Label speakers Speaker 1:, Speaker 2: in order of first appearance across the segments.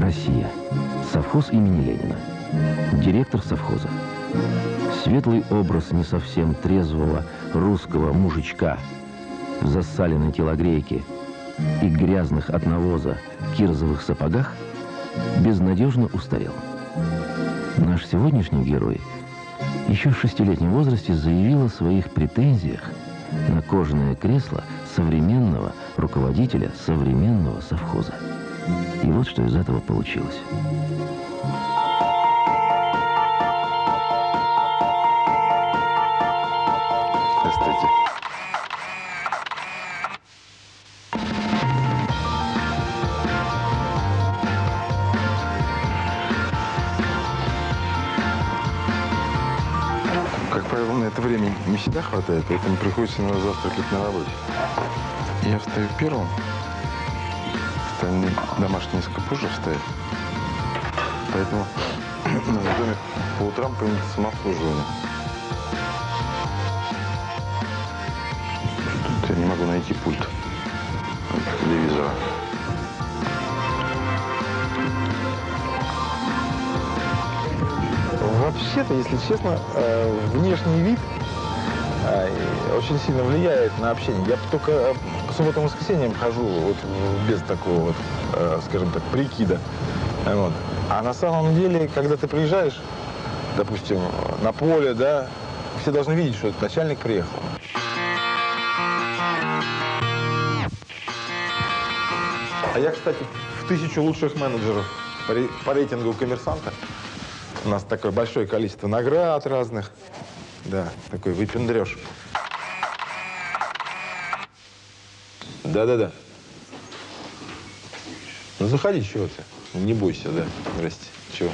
Speaker 1: Россия. Совхоз имени Ленина. Директор совхоза. Светлый образ не совсем трезвого русского мужичка в засаленной телогрейке и грязных от навоза кирзовых сапогах безнадежно устарел. Наш сегодняшний герой еще в шестилетнем возрасте заявил о своих претензиях на кожаное кресло современного руководителя современного совхоза. И вот что из этого получилось.
Speaker 2: На время не всегда хватает, поэтому приходится иногда завтракать на работе. Я встаю первым, остальные домашние несколько позже встают. Поэтому на доме по утрам принято самообслуживание. Тут я не могу найти пульт телевизора.
Speaker 3: Вообще-то, если честно, э, внешний вид очень сильно влияет на общение. Я только э, по субботам и воскресеньям хожу вот без такого вот, э, скажем так, прикида. Вот. А на самом деле, когда ты приезжаешь, допустим, на поле, да, все должны видеть, что этот начальник приехал. А я, кстати, в тысячу лучших менеджеров по рейтингу коммерсанта. У нас такое большое количество наград разных. Да, такой выпендреж. Да-да-да. Ну, заходи, чего ты? Не бойся, да. Здрасте. Чего?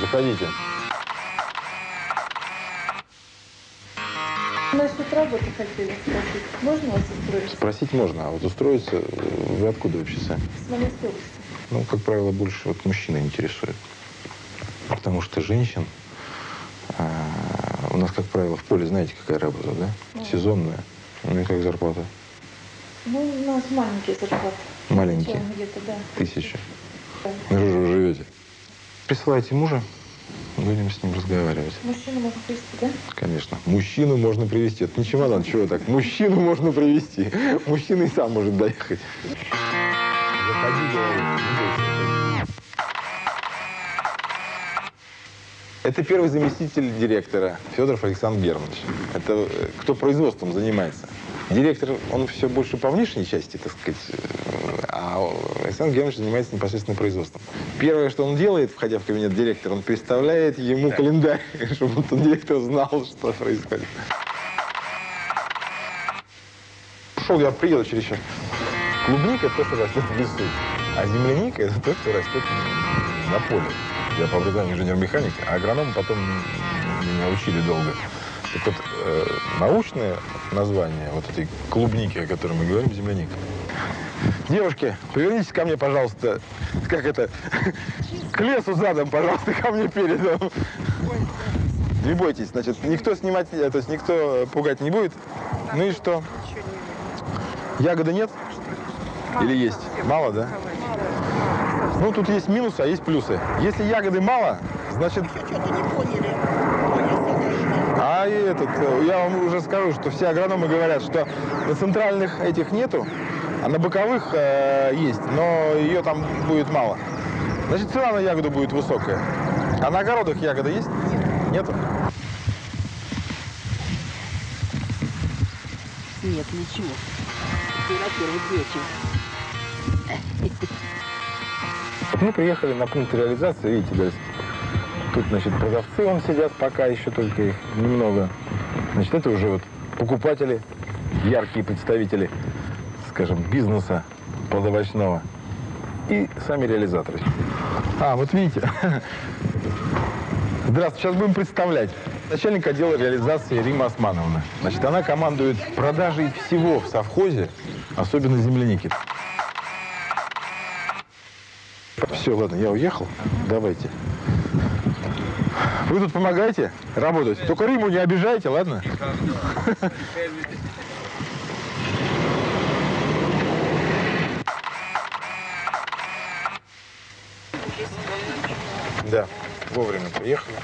Speaker 3: Заходите.
Speaker 4: Насчет работы хотели спросить. Можно вас устроить?
Speaker 3: Спросить можно, а вот устроиться, вы откуда вообще сами?
Speaker 4: С области.
Speaker 3: Ну, как правило, больше вот мужчины интересуют. Потому что женщин а, у нас, как правило, в поле, знаете, какая работа, да? Сезонная. Ну и как зарплата?
Speaker 4: Ну, у нас маленькие зарплаты.
Speaker 3: Маленькие.
Speaker 4: Где-то, да.
Speaker 3: Тысяча.
Speaker 4: Да.
Speaker 3: Что же вы живете? Присылайте мужа, будем с ним разговаривать.
Speaker 4: Мужчину можно привести, да?
Speaker 3: Конечно. Мужчину можно привести. Это не чемодан, чего так? Мужчину можно привести. Мужчина и сам может доехать. Не бойся. Это первый заместитель директора Федоров Александр Германович. Это э, кто производством занимается. Директор, он все больше по внешней части, так сказать, э, а Александр Германович занимается непосредственно производством. Первое, что он делает, входя в кабинет директора, он представляет ему календарь, чтобы этот директор знал, что происходит. Шел я приеду через час. Клубника – это то, что растет в лесу, а земляника – это то, что растет на поле. Я по образованию инженер-механик, а агроном потом меня учили долго. Так вот, э, научное название вот этой клубники, о которой мы говорим, земляника. Девушки, повернитесь ко мне, пожалуйста, как это, к лесу задом, пожалуйста, ко мне передом. Не бойтесь, значит, никто снимать, э, то есть никто пугать не будет. Ну и что? Ягоды нет? Или есть? Мало, да? Ну, тут есть минусы, а есть плюсы. Если ягоды мало, значит... А и этот, э, я вам уже скажу, что все агрономы говорят, что на центральных этих нету, а на боковых э, есть, но ее там будет мало. Значит, цена на ягоду будет высокая. А на огородах ягода есть? Нету?
Speaker 5: Нет, ничего. Ты на первый вечер.
Speaker 3: Мы приехали на пункт реализации, видите, да, тут, значит, продавцы вон сидят, пока еще только их немного. Значит, это уже вот покупатели, яркие представители, скажем, бизнеса плодовочного. И сами реализаторы. А, вот видите. Здравствуйте, сейчас будем представлять. Начальник отдела реализации Рима Османовна. Значит, она командует продажей всего в совхозе, особенно земляники. Все, ладно, я уехал. Давайте. Вы тут помогаете работать? Только Риму не обижайте, ладно? Да, вовремя приехали.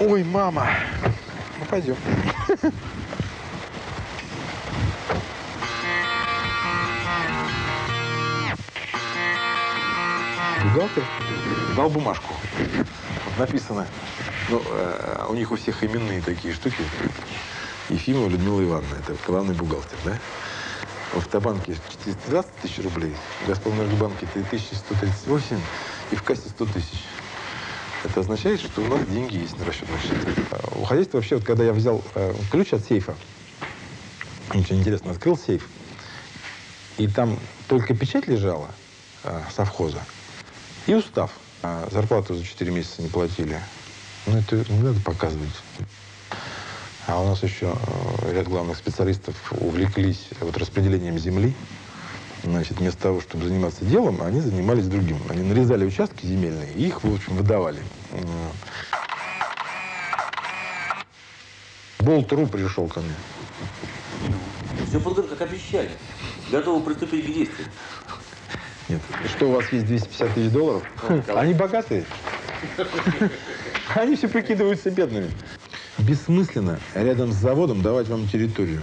Speaker 3: Ой, мама. Ну, пойдем. Бухгалтер дал бумажку. Написано, ну, э, у них у всех именные такие штуки. Ефимова Людмила Ивановна, это главный бухгалтер, да? В Автобанке 420 тысяч рублей, в Газпромэнергобанке 3138 и в кассе 100 тысяч. Это означает, что у нас деньги есть на расчетных счетах. А У хозяйства вообще, вот когда я взял э, ключ от сейфа, очень интересно, открыл сейф, и там только печать лежала э, совхоза и устав. А зарплату за 4 месяца не платили. Ну, это не надо показывать. А у нас еще э, ряд главных специалистов увлеклись вот распределением земли. Значит, вместо того, чтобы заниматься делом, они занимались другим. Они нарезали участки земельные и их, в общем, выдавали. Болт.ру пришел ко мне.
Speaker 6: Все подготовлено, как обещали. Готовы приступить к действию.
Speaker 3: Нет. Что, у вас есть 250 тысяч долларов? Они богатые. Они все прикидываются бедными. Бессмысленно рядом с заводом давать вам территорию.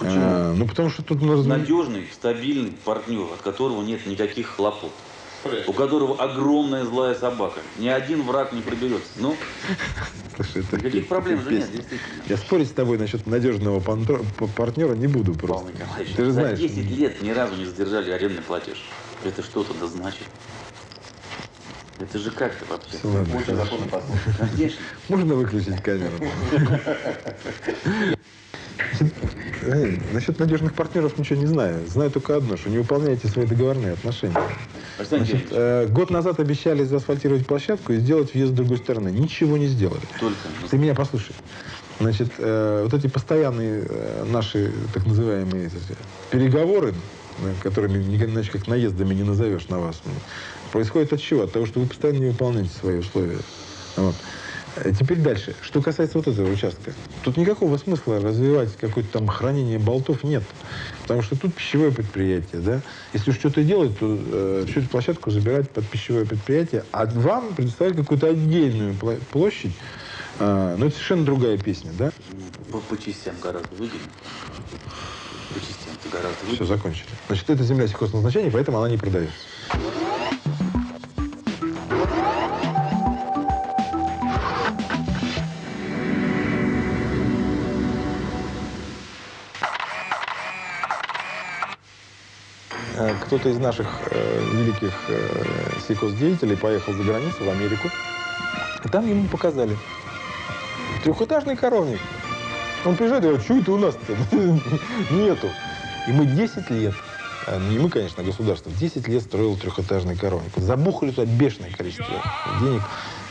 Speaker 3: А, ну, потому что тут...
Speaker 6: Надежный, стабильный партнер, от которого нет никаких хлопот. У которого огромная злая собака. Ни один враг не проберется. Ну,
Speaker 3: Слушай, это
Speaker 6: никаких проблем же нет, действительно.
Speaker 3: Я спорить с тобой насчет надежного партнера не буду просто.
Speaker 6: Павел Николаевич,
Speaker 3: Ты же
Speaker 6: за
Speaker 3: знаешь.
Speaker 6: 10 лет ни разу не задержали арендный платеж. Это что-то да значит. Это же как-то вообще.
Speaker 3: Ладно, хорошо.
Speaker 6: законно послушать. Конечно.
Speaker 3: Можно выключить камеру? Э, Насчет надежных партнеров ничего не знаю. Знаю только одно, что не выполняете свои договорные отношения. Значит, э, год назад обещали заасфальтировать площадку и сделать въезд с другой стороны. Ничего не сделали.
Speaker 6: только.
Speaker 3: Ты меня послушай. Значит, э, вот эти постоянные э, наши так называемые эти, переговоры, э, которыми иначе как наездами не назовешь на вас, м, происходят от чего? От того, что вы постоянно не выполняете свои условия. Вот. Э, Теперь дальше. Что касается вот этого участка. Тут никакого смысла развивать какое-то там хранение болтов нет. Потому что тут пищевое предприятие, да. Если уж что-то делать, то э, всю эту площадку забирать под пищевое предприятие, а вам предоставить какую-то отдельную площадь, а, ну, это совершенно другая песня, да?
Speaker 6: По, по частям гораздо выгоднее. По частям это гораздо
Speaker 3: Все,
Speaker 6: выгоднее.
Speaker 3: закончили. Значит, это земля сельхозназначения, поэтому она не продается. Кто-то из наших э, великих э, сельхоздеятелей поехал за границу, в Америку. И там ему показали трехэтажный коровник. Он приезжает и говорит, что это у нас-то? Нету. И мы 10 лет, а, не мы, конечно, государство, 10 лет строило трехэтажный коровник. Забухали туда бешеное количество денег.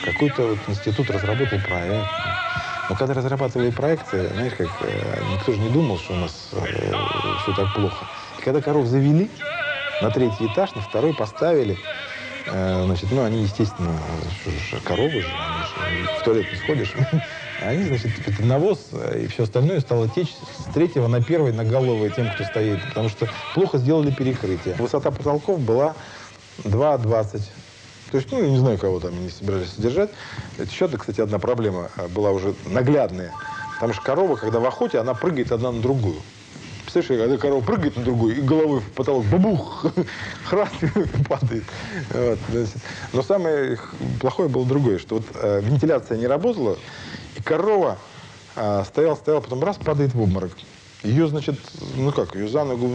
Speaker 3: Какой-то вот институт разработал проект. Но когда разрабатывали проекты, знаешь, как э, никто же не думал, что у нас все так плохо. И когда коров завели, на третий этаж, на второй поставили, э, значит, ну, они, естественно, коровы же, они же в туалет не сходишь. Они, значит, это навоз э, и все остальное стало течь с третьего на первый на головы тем, кто стоит. Потому что плохо сделали перекрытие. Высота потолков была 2,20. То есть, ну, я не знаю, кого там они собирались содержать. Это еще, кстати, одна проблема э, была уже наглядная. Потому что корова, когда в охоте, она прыгает одна на другую. Представляешь, когда корова прыгает на другую и головой в потолок, бабух, храст падает. Вот. Но самое плохое было другое, что вот э, вентиляция не работала, и корова э, стояла, стояла, потом раз падает в обморок. Ее, значит, ну как, ее за ногу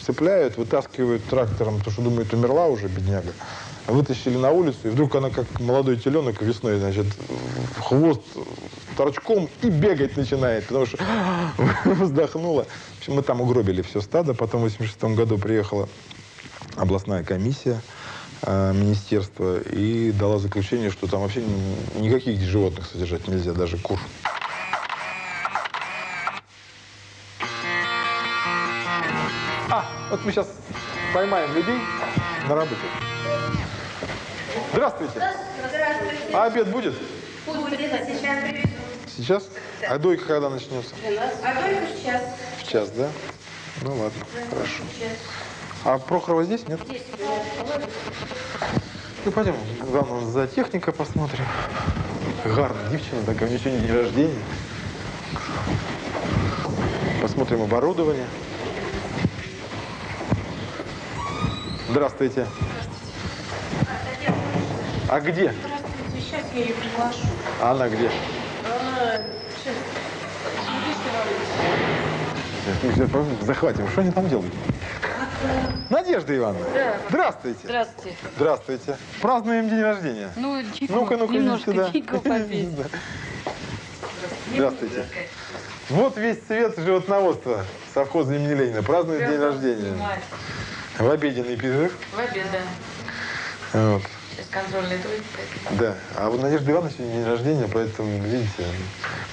Speaker 3: цепляют, вытаскивают трактором, потому что думают, умерла уже, бедняга. Вытащили на улицу, и вдруг она, как молодой теленок весной, значит, хвост торчком и бегать начинает, потому что вздохнула. В общем, мы там угробили все стадо. Потом в 86 году приехала областная комиссия. а, министерства и дала заключение, что там вообще ни- никаких животных содержать нельзя, даже кур. А, вот мы сейчас поймаем людей на работе. Здравствуйте.
Speaker 4: Здравствуйте.
Speaker 3: А обед будет?
Speaker 4: Будет, сейчас привезу.
Speaker 3: Сейчас? А дойка когда начнется?
Speaker 4: А только сейчас.
Speaker 3: В час, да? Ну ладно, хорошо.
Speaker 4: Сейчас.
Speaker 3: А Прохорова здесь нет?
Speaker 4: Здесь.
Speaker 3: Ну пойдем, главное, за техника посмотрим. Гарна дівчина, такая, у нее сегодня день рождения. Посмотрим оборудование. Здравствуйте. А где?
Speaker 4: Здравствуйте. Сейчас я ее приглашу.
Speaker 3: А она где?
Speaker 4: Она сейчас.
Speaker 3: Мы сейчас пойдем, захватим. Что они там делают? Надежда Ивановна.
Speaker 5: Да.
Speaker 3: Здравствуйте.
Speaker 5: Здравствуйте.
Speaker 3: Здравствуйте. Празднуем день рождения.
Speaker 5: Ну, чайку,
Speaker 3: Ну-ка, ну-ка,
Speaker 5: немножко
Speaker 3: сюда.
Speaker 5: чайку попить.
Speaker 3: Здравствуйте. Вот весь цвет животноводства совхоза имени Ленина. Празднует день рождения. В обеденный перерыв.
Speaker 5: В обед, да.
Speaker 3: Вот.
Speaker 5: Контрольный тройка.
Speaker 3: Да. А у Надежды Ивановны сегодня день рождения, поэтому, видите,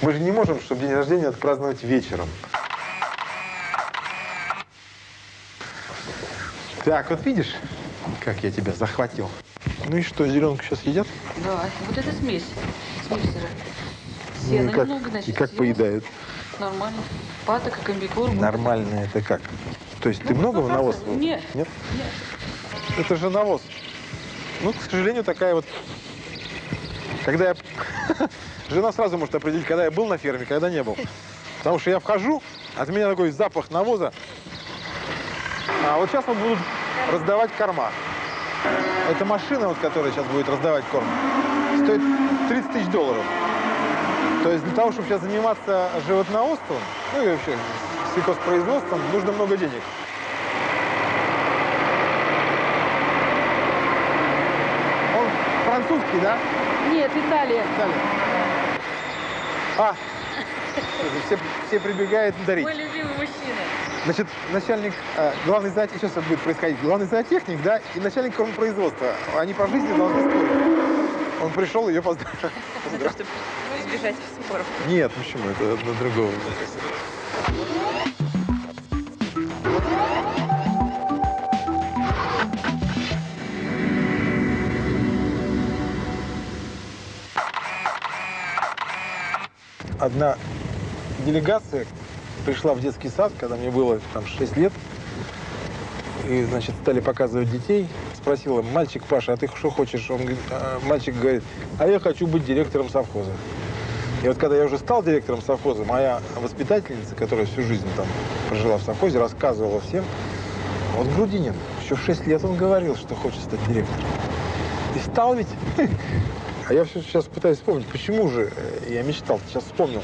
Speaker 3: мы же не можем, чтобы день рождения отпраздновать вечером. Так, вот видишь, как я тебя захватил. Ну и что, зеленку сейчас едят?
Speaker 5: Да, вот это смесь. Смесь же.
Speaker 3: Ну
Speaker 5: Сена
Speaker 3: и как,
Speaker 5: немного, значит.
Speaker 3: и как
Speaker 5: сена.
Speaker 3: поедают?
Speaker 5: Нормально. Патока, комбикорм.
Speaker 3: Нормально это как? То есть ты
Speaker 5: Ну,
Speaker 3: много
Speaker 5: сто
Speaker 3: навоз?
Speaker 5: процентов. Нет.
Speaker 3: Нет? Это же навоз. Ну, к сожалению, такая вот... Когда я... Жена сразу может определить, когда я был на ферме, когда не был. Потому что я вхожу, от меня такой запах навоза. А вот сейчас вот будут раздавать корма. Эта машина, вот, которая сейчас будет раздавать корм, стоит 30 тысяч долларов. То есть для того, чтобы сейчас заниматься животноводством, ну и вообще сельхозпроизводством, нужно много денег. Он французский, да?
Speaker 5: Нет, Италия.
Speaker 3: Далее. А, все, все прибегают дарить.
Speaker 5: Мой любимый мужчина.
Speaker 3: Значит, начальник, э, главный зоотехник, сейчас это будет происходить, главный зоотехник, да, и начальник кормопроизводства, они по жизни должны спорить. Он пришел ее поздравить.
Speaker 5: Чтобы избежать споров.
Speaker 3: Нет, почему? Это одно другого. Одна делегация пришла в детский сад, когда мне было там 6 лет. И, значит, стали показывать детей. Спросила, мальчик Паша, а ты что хочешь? Он, говорит, а, мальчик говорит, а я хочу быть директором совхоза. И вот когда я уже стал директором совхоза, моя воспитательница, которая всю жизнь там прожила в совхозе, рассказывала всем, вот Грудинин, еще в 6 лет он говорил, что хочет стать директором. И стал ведь. А я все сейчас пытаюсь вспомнить, почему же э, я мечтал, сейчас вспомнил.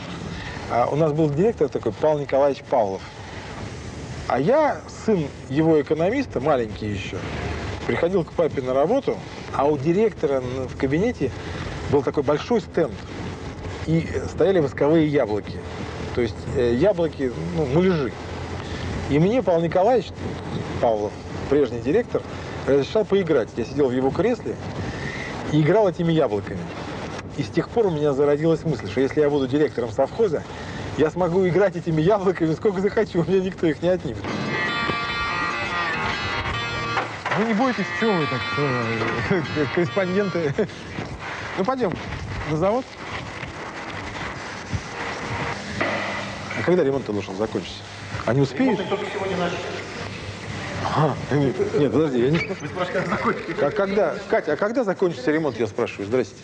Speaker 3: А у нас был директор такой, Павел Николаевич Павлов. А я, сын его экономиста, маленький еще, приходил к папе на работу, а у директора в кабинете был такой большой стенд. И стояли восковые яблоки. То есть э, яблоки, ну, муляжи. И мне Павел Николаевич Павлов, прежний директор, разрешал поиграть. Я сидел в его кресле и играл этими яблоками. И с тех пор у меня зародилась мысль, что если я буду директором совхоза, я смогу играть этими яблоками сколько захочу, у меня никто их не отнимет. Вы не бойтесь, чего вы так, э, корреспонденты? Ну, пойдем на завод. А когда ремонт должен закончиться? Они успеют? только сегодня начали. А, нет, подожди, я не... Вы спрашиваете, когда закончится? А когда, Катя, а когда закончится ремонт, я спрашиваю, здрасте.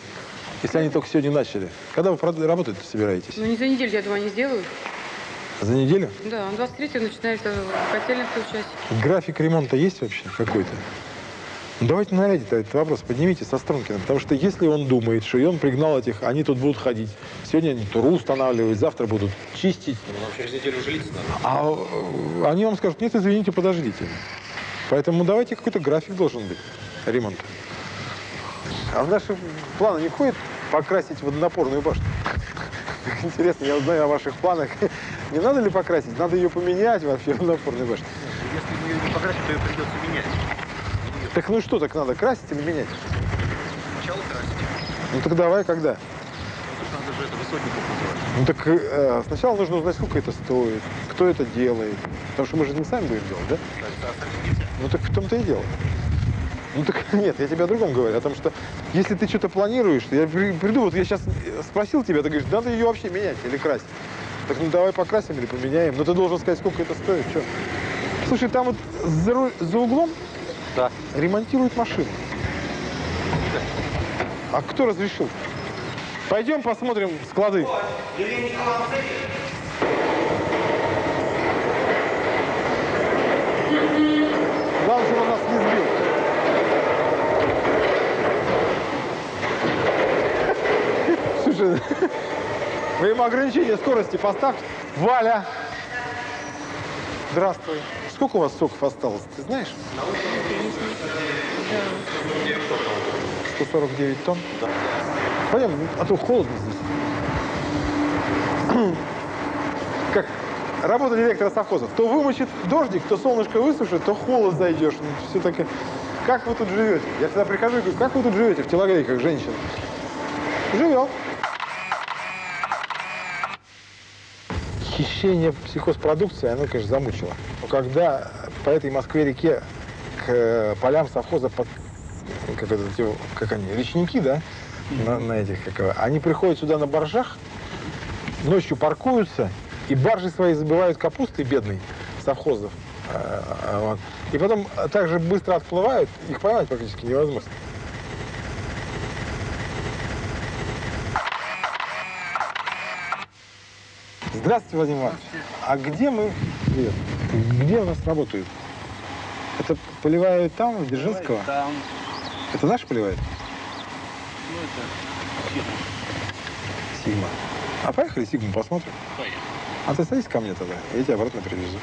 Speaker 3: Если они только сегодня начали. Когда вы работать собираетесь?
Speaker 7: Ну, не за неделю, я думаю, они сделают.
Speaker 3: За неделю?
Speaker 7: Да, 23-го начинается котельная включать.
Speaker 3: График ремонта есть вообще какой-то? Ну, давайте нарядите этот вопрос, поднимите со Стронкина, потому что если он думает, что и он пригнал этих, они тут будут ходить. Сегодня они туру устанавливают, завтра будут чистить.
Speaker 8: Нам через неделю уже лица надо.
Speaker 3: А э, они вам скажут, нет, извините, подождите. Поэтому давайте какой-то график должен быть ремонта. А в наши планы не входит покрасить водонапорную башню? Интересно, я узнаю о ваших планах. Не надо ли покрасить? Надо ее поменять вообще, водонапорную башню.
Speaker 8: Если мы ее не покрасим, то ее придется менять.
Speaker 3: Так ну что, так надо красить или менять?
Speaker 8: Сначала красить.
Speaker 3: Ну так давай, когда?
Speaker 8: Надо же это высотников называть.
Speaker 3: Ну так э, сначала нужно узнать, сколько это стоит, кто это делает. Потому что мы же не сами будем делать, да? Ну так в том-то и дело. Ну так нет, я тебе о другом говорю, о том, что если ты что-то планируешь, я при- приду, вот я сейчас спросил тебя, ты говоришь, надо ее вообще менять или красить. Так ну давай покрасим или поменяем. Но ты должен сказать, сколько это стоит, что. Слушай, там вот за, ру- за углом
Speaker 8: Да.
Speaker 3: ремонтируют машину. А кто разрешил? Пойдем посмотрим склады. Главное, чтобы он нас не сбил. Слушай, вы ему ограничение скорости поставьте. Валя! Здравствуй. Сколько у вас соков осталось, ты знаешь? 149 тонн? Да. Пойдем, а то холодно здесь. Как работа директора совхоза. То вымочит дождик, то солнышко высушит, то холод зайдешь. Ну, все таки Как вы тут живете? Я всегда прихожу и говорю, как вы тут живете в телогрейках, женщина? Живем. Хищение сельхозпродукции, оно, конечно, замучило. Но когда по этой Москве-реке к э, полям совхоза, под, как, это, как они, речники, да, на, на этих, как, они приходят сюда на баржах, ночью паркуются, и баржи свои забивают капустой бедной совхозов. Вот. И потом так же быстро отплывают, их поймать практически невозможно. Здравствуйте, Владимир Иванович. А где мы... Привет. Где у нас работают? Это поливают там, Дзержинского?
Speaker 8: Там,
Speaker 3: Это наш поливает?
Speaker 8: ну это фирма.
Speaker 3: Сигма. А поехали Сигму посмотрим?
Speaker 8: Поехали.
Speaker 3: А ты садись ко мне тогда, я тебя обратно привезу.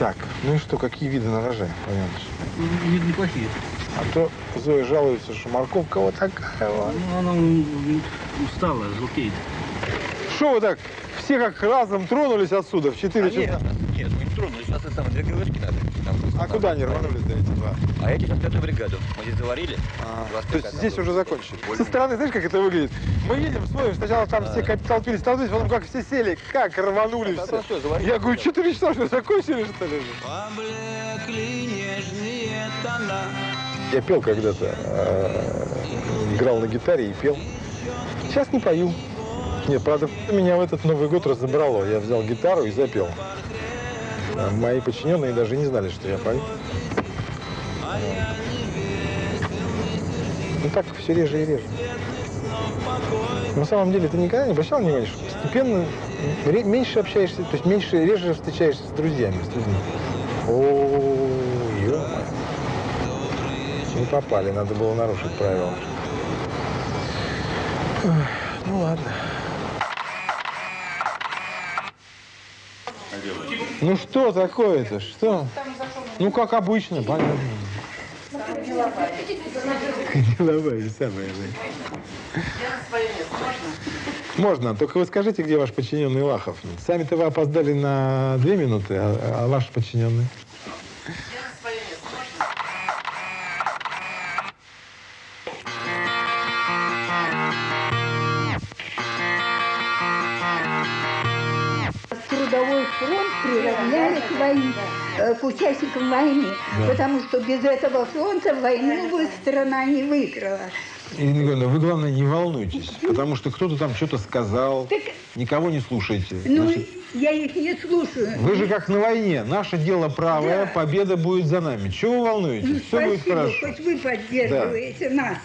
Speaker 3: Так, ну и что, какие виды на роже, Владимир Иванович?
Speaker 8: Вид неплохие.
Speaker 3: А то Зоя жалуется, что морковка вот такая вот.
Speaker 8: Ну, она устала, желтеет.
Speaker 3: Что вы так, все как разом тронулись отсюда в 4 часа?
Speaker 9: Нет, нет, мы не тронулись. У нас это самое, две ГВшки надо. Там
Speaker 3: А
Speaker 9: надо.
Speaker 3: куда они рванулись-то эти два?
Speaker 9: А эти сейчас пятую бригаду. Мы здесь заварили.
Speaker 3: А,
Speaker 9: 25
Speaker 3: то есть
Speaker 9: там
Speaker 3: здесь уже закончили. Со стороны, знаешь, как это выглядит? Мы едем, смотрим, сначала там все как толпились, толпились, потом как все сели, как рванули все. Я говорю, 4 часа что, закончили, что ли? Я пел когда-то, э, играл на гитаре и пел. Сейчас не пою. Нет, правда, меня в этот Новый год разобрало. Я взял гитару и запел. А Мои подчиненные даже не знали, что я пою. Ну так все реже и реже. На самом деле ты никогда не обращал внимания, что постепенно меньше общаешься, то есть меньше, реже встречаешься с друзьями, с людьми. О, ё Не попали, надо было нарушить правила. Ну ладно. Ну что такое-то? Что? Ну как обычно, понятно. Деловая, самая. Можно, только вы скажите, где ваш подчиненный Лахов? Сами-то вы опоздали на две минуты, а, а ваш подчиненный?
Speaker 10: К участникам войны, потому что без этого фронта войну бы страна не выиграла.
Speaker 3: Ирина Николаевна, вы, главное, не волнуйтесь, потому что кто-то там что-то сказал,
Speaker 10: Так-
Speaker 3: никого не слушайте.
Speaker 10: Ну,
Speaker 3: Значит,
Speaker 10: я их не слушаю.
Speaker 3: вы же как на войне, наше дело правое,
Speaker 10: Да.
Speaker 3: победа будет за нами. Чего вы
Speaker 10: Ну,
Speaker 3: волнуетесь? Все будет
Speaker 10: спасибо,
Speaker 3: хорошо.
Speaker 10: хоть вы поддерживаете нас.